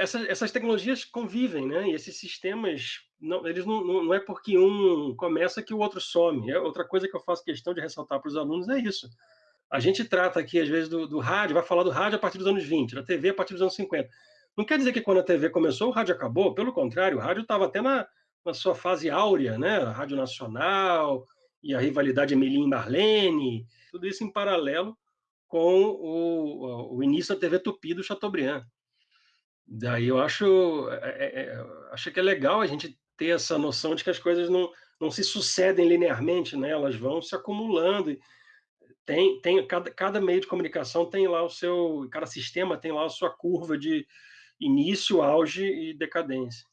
essa, essas tecnologias convivem, né? E esses sistemas, não, eles não, não, é porque um começa que o outro some. É outra coisa que eu faço questão de ressaltar para os alunos é isso. A gente trata aqui, às vezes, do, do, rádio, vai falar do rádio a partir dos anos 20, da TV a partir dos anos 50. Não quer dizer que quando a TV começou, o rádio acabou. Pelo contrário, o rádio estava até na, na sua fase áurea, né? A Rádio Nacional e a rivalidade Emília Marlene, tudo isso em paralelo com o, o início da TV Tupi do Chateaubriand. Daí eu acho, é, é, é, acho que é legal a gente ter essa noção de que as coisas não, não se sucedem linearmente, né? elas vão se acumulando. Tem, tem cada, cada meio de comunicação tem lá o seu, cada sistema tem lá a sua curva de início, auge e decadência.